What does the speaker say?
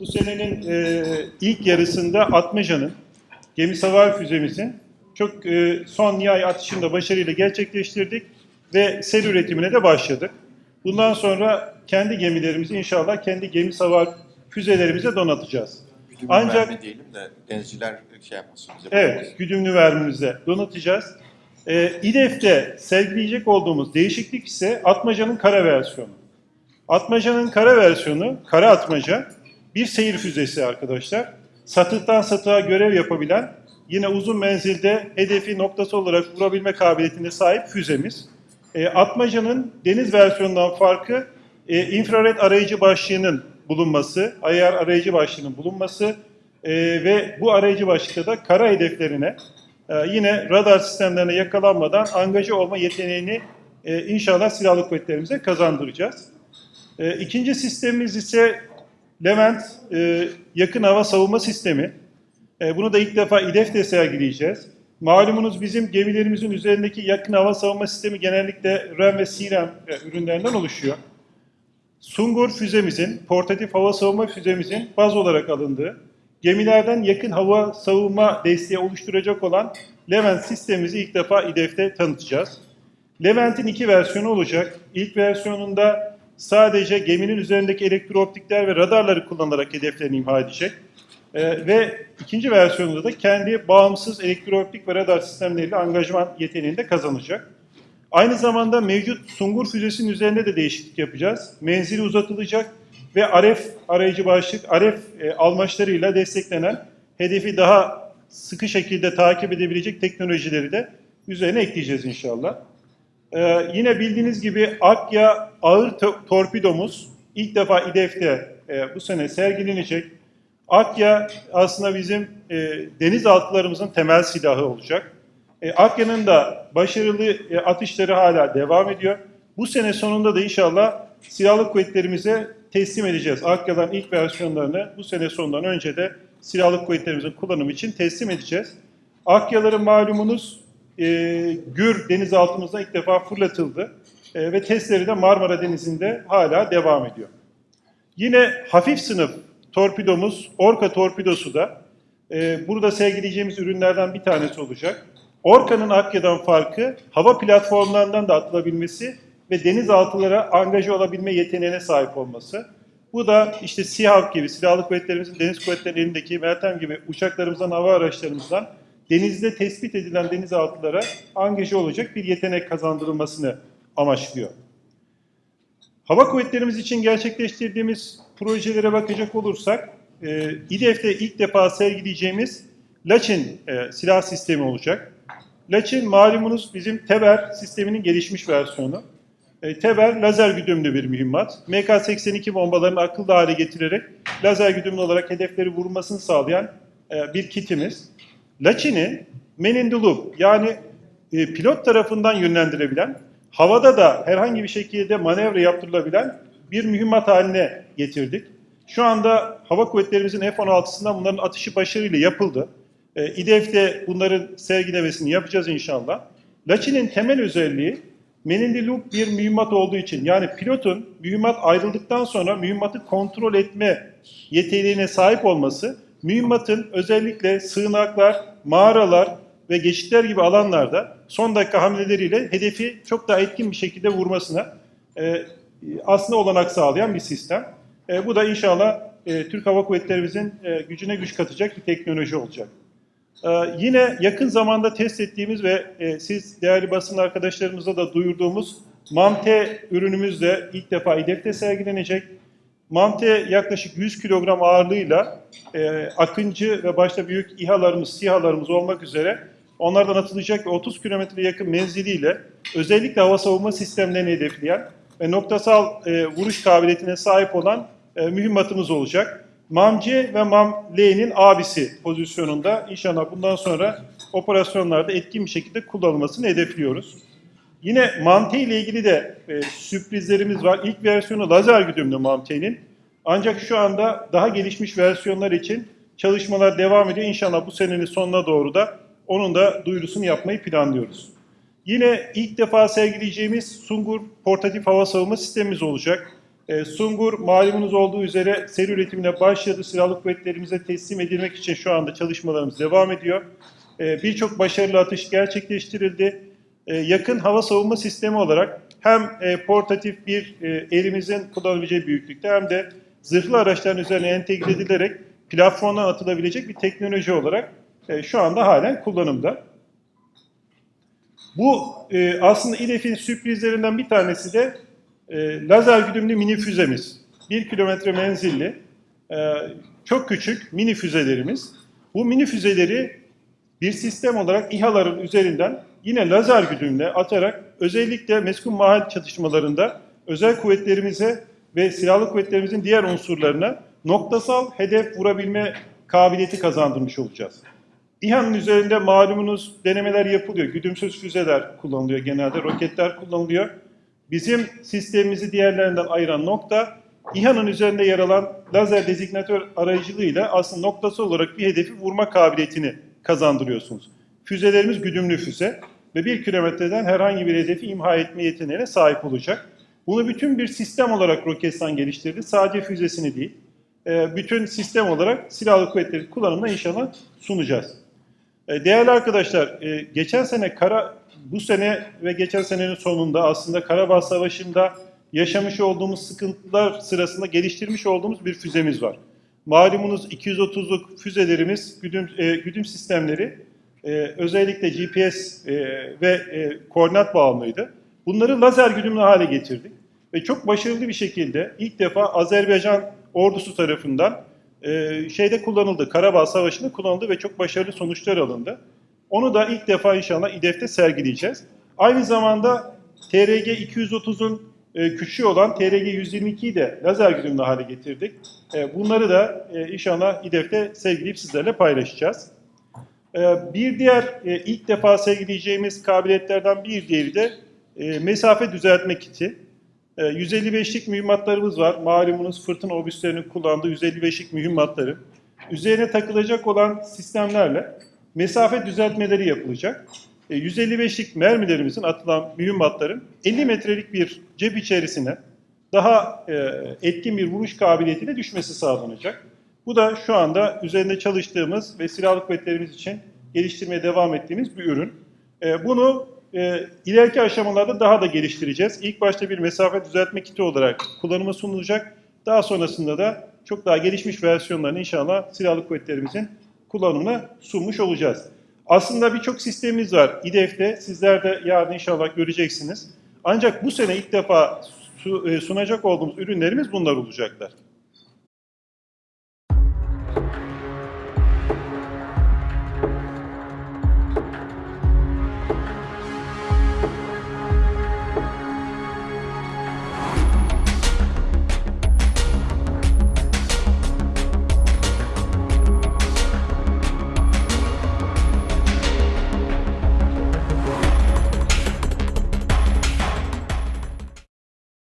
Bu senenin e, ilk yarısında Atmaca'nın gemi savar füzemizin çok e, son nihai atışını da başarıyla gerçekleştirdik ve seri üretimine de başladık. Bundan sonra kendi gemilerimizi inşallah kendi gemi savar füzelerimize donatacağız. Güdümlü Ancak- mermi diyelim de denizciler şey yapmasın bize. Evet, güdümlü vermemizle donatacağız. Ee, İDEF'te sergileyecek olduğumuz değişiklik ise Atmaca'nın kara versiyonu. Atmaca'nın kara versiyonu, kara atmaca bir seyir füzesi arkadaşlar. Satıktan satığa görev yapabilen, yine uzun menzilde hedefi noktası olarak vurabilme kabiliyetine sahip füzemiz. Ee, Atmaca'nın deniz versiyonundan farkı e, infrared arayıcı başlığının bulunması, ayar arayıcı başlığının bulunması e, ve bu arayıcı başlıkta da kara hedeflerine e, yine radar sistemlerine yakalanmadan angaja olma yeteneğini e, inşallah silahlı kuvvetlerimize kazandıracağız. E, ikinci sistemimiz ise Levent e, yakın hava savunma sistemi. E, bunu da ilk defa İDEF'te sergileyeceğiz. Malumunuz bizim gemilerimizin üzerindeki yakın hava savunma sistemi genellikle REM ve CRAM e, ürünlerinden oluşuyor. Sungur füzemizin, portatif hava savunma füzemizin baz olarak alındığı, gemilerden yakın hava savunma desteği oluşturacak olan Levent sistemimizi ilk defa İDEF'te tanıtacağız. Levent'in iki versiyonu olacak. İlk versiyonunda sadece geminin üzerindeki elektrooptikler ve radarları kullanarak hedeflerini imha edecek. Ee, ve ikinci versiyonunda da kendi bağımsız elektrooptik ve radar sistemleriyle angajman yeteneğini de kazanacak. Aynı zamanda mevcut Sungur füzesinin üzerinde de değişiklik yapacağız. Menzili uzatılacak ve Aref arayıcı başlık, Aref e, almaçlarıyla desteklenen hedefi daha sıkı şekilde takip edebilecek teknolojileri de üzerine ekleyeceğiz inşallah. Ee, yine bildiğiniz gibi Akya ağır to- torpidomuz ilk defa İDEF'te e, bu sene sergilenecek. Akya aslında bizim e, denizaltılarımızın temel silahı olacak. E, Akya'nın da başarılı e, atışları hala devam ediyor. Bu sene sonunda da inşallah silahlı kuvvetlerimize teslim edeceğiz. Akya'dan ilk versiyonlarını bu sene sonundan önce de silahlı kuvvetlerimizin kullanımı için teslim edeceğiz. Akyaların malumunuz e, Gür denizaltımızda ilk defa fırlatıldı E, ve testleri de Marmara Denizi'nde hala devam ediyor. Yine hafif sınıf torpidomuz Orka torpidosu da e, burada sergileyeceğimiz ürünlerden bir tanesi olacak. Orka'nın Akya'dan farkı hava platformlarından da atılabilmesi ve denizaltılara angaje olabilme yeteneğine sahip olması. Bu da işte SİHAV gibi silahlı kuvvetlerimizin deniz kuvvetlerinin elindeki Meltem gibi uçaklarımızdan, hava araçlarımızdan denizde tespit edilen denizaltılara angaje olacak bir yetenek kazandırılmasını amaçlıyor. Hava kuvvetlerimiz için gerçekleştirdiğimiz projelere bakacak olursak, e, İDEF'te ilk defa sergileyeceğimiz Laçin e, silah sistemi olacak. Laçin malumunuz bizim Teber sisteminin gelişmiş versiyonu. E, Teber lazer güdümlü bir mühimmat. MK-82 bombalarını akıllı hale getirerek lazer güdümlü olarak hedefleri vurmasını sağlayan e, bir kitimiz. Laçin'i man in the loop yani e, pilot tarafından yönlendirebilen, havada da herhangi bir şekilde manevra yaptırılabilen bir mühimmat haline getirdik. Şu anda hava kuvvetlerimizin F-16'sından bunların atışı başarıyla yapıldı. E, İDEF'te bunların sergilemesini yapacağız inşallah. Laçin'in temel özelliği loop bir mühimmat olduğu için yani pilotun mühimmat ayrıldıktan sonra mühimmatı kontrol etme yeteneğine sahip olması mühimmatın özellikle sığınaklar, mağaralar ve geçitler gibi alanlarda son dakika hamleleriyle hedefi çok daha etkin bir şekilde vurmasına e, aslında olanak sağlayan bir sistem. E, bu da inşallah e, Türk Hava Kuvvetlerimizin e, gücüne güç katacak bir teknoloji olacak. Ee, yine yakın zamanda test ettiğimiz ve e, siz değerli basın arkadaşlarımıza da duyurduğumuz MAMTE ürünümüz de ilk defa İDEF'te sergilenecek. MAMTE yaklaşık 100 kilogram ağırlığıyla e, Akıncı ve başta büyük İHA'larımız, SİHA'larımız olmak üzere onlardan atılacak ve 30 kilometre yakın menziliyle özellikle hava savunma sistemlerini hedefleyen ve noktasal e, vuruş kabiliyetine sahip olan e, mühimmatımız olacak. MAM-C ve MAM-L'nin abisi pozisyonunda inşallah bundan sonra operasyonlarda etkin bir şekilde kullanılmasını hedefliyoruz. Yine MAM-T ile ilgili de e, sürprizlerimiz var. İlk versiyonu lazer güdümlü MAM-T'nin. Ancak şu anda daha gelişmiş versiyonlar için çalışmalar devam ediyor. İnşallah bu senenin sonuna doğru da onun da duyurusunu yapmayı planlıyoruz. Yine ilk defa sergileyeceğimiz Sungur portatif hava savunma sistemimiz olacak. E, Sungur malumunuz olduğu üzere seri üretimine başladı. Silahlı kuvvetlerimize teslim edilmek için şu anda çalışmalarımız devam ediyor. E, Birçok başarılı atış gerçekleştirildi. E, yakın hava savunma sistemi olarak hem e, portatif bir e, elimizin kullanabileceği büyüklükte hem de zırhlı araçların üzerine entegre edilerek platformdan atılabilecek bir teknoloji olarak e, şu anda halen kullanımda. Bu e, aslında İDEF'in sürprizlerinden bir tanesi de e, lazer güdümlü mini füzemiz. 1 kilometre menzilli, e, çok küçük mini füzelerimiz. Bu mini füzeleri bir sistem olarak İHA'ların üzerinden yine lazer güdümle atarak özellikle meskun mahal çatışmalarında özel kuvvetlerimize ve silahlı kuvvetlerimizin diğer unsurlarına noktasal hedef vurabilme kabiliyeti kazandırmış olacağız. İHA'nın üzerinde malumunuz denemeler yapılıyor. Güdümsüz füzeler kullanılıyor genelde, roketler kullanılıyor. Bizim sistemimizi diğerlerinden ayıran nokta İHA'nın üzerinde yer alan lazer dezignatör aracılığıyla aslında noktası olarak bir hedefi vurma kabiliyetini kazandırıyorsunuz. Füzelerimiz güdümlü füze ve bir kilometreden herhangi bir hedefi imha etme yeteneğine sahip olacak. Bunu bütün bir sistem olarak Roketsan geliştirdi. Sadece füzesini değil, e, bütün sistem olarak silahlı kuvvetleri kullanımına inşallah sunacağız. E, Değerli arkadaşlar, e, geçen sene kara bu sene ve geçen senenin sonunda aslında Karabağ Savaşı'nda yaşamış olduğumuz sıkıntılar sırasında geliştirmiş olduğumuz bir füzemiz var. Malumunuz 230'luk füzelerimiz, güdüm, güdüm sistemleri özellikle GPS ve koordinat bağımlıydı. Bunları lazer güdümlü hale getirdik ve çok başarılı bir şekilde ilk defa Azerbaycan ordusu tarafından e, şeyde kullanıldı, Karabağ Savaşı'nda kullanıldı ve çok başarılı sonuçlar alındı. Onu da ilk defa inşallah İDEF'te sergileyeceğiz. Aynı zamanda TRG 230'un e, küçüğü olan TRG 122'yi de lazer güdümlü hale getirdik. E, bunları da e, inşallah İDEF'te sergileyip sizlerle paylaşacağız. E, bir diğer e, ilk defa sergileyeceğimiz kabiliyetlerden bir diğeri de e, mesafe düzeltme kiti. E, 155'lik mühimmatlarımız var. Malumunuz fırtına obüslerinin kullandığı 155'lik mühimmatları. Üzerine takılacak olan sistemlerle mesafe düzeltmeleri yapılacak. E, 155'lik mermilerimizin atılan mühimmatların 50 metrelik bir cep içerisine daha e, etkin bir vuruş kabiliyetiyle düşmesi sağlanacak. Bu da şu anda üzerinde çalıştığımız ve silahlı kuvvetlerimiz için geliştirmeye devam ettiğimiz bir ürün. E, bunu e, ileriki aşamalarda daha da geliştireceğiz. İlk başta bir mesafe düzeltme kiti olarak kullanıma sunulacak. Daha sonrasında da çok daha gelişmiş versiyonlarını inşallah silahlı kuvvetlerimizin kullanımına sunmuş olacağız. Aslında birçok sistemimiz var İDEF'te. Sizler de yarın inşallah göreceksiniz. Ancak bu sene ilk defa e, sunacak olduğumuz ürünlerimiz bunlar olacaklar.